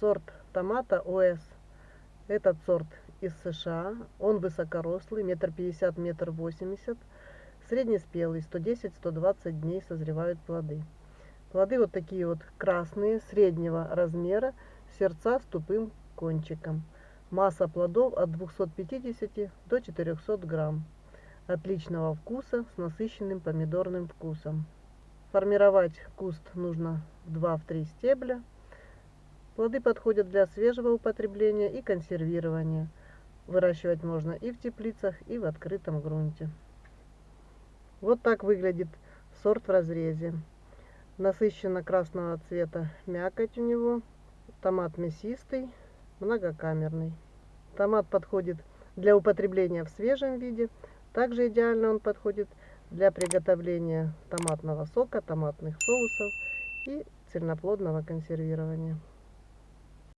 сорт томата ОС. Этот сорт из США. Он высокорослый, метр пятьдесят, метр восемьдесят. Среднеспелый, 110-120 дней созревают плоды. Плоды вот такие вот красные, среднего размера, сердца с тупым кончиком. Масса плодов от 250 до 400 грамм. Отличного вкуса с насыщенным помидорным вкусом. Формировать куст нужно 2-3 стебля. Плоды подходят для свежего употребления и консервирования. Выращивать можно и в теплицах, и в открытом грунте. Вот так выглядит сорт в разрезе. Насыщенно красного цвета мякоть у него. Томат мясистый, многокамерный. Томат подходит для употребления в свежем виде. Также идеально он подходит для приготовления томатного сока, томатных соусов и цельноплодного консервирования.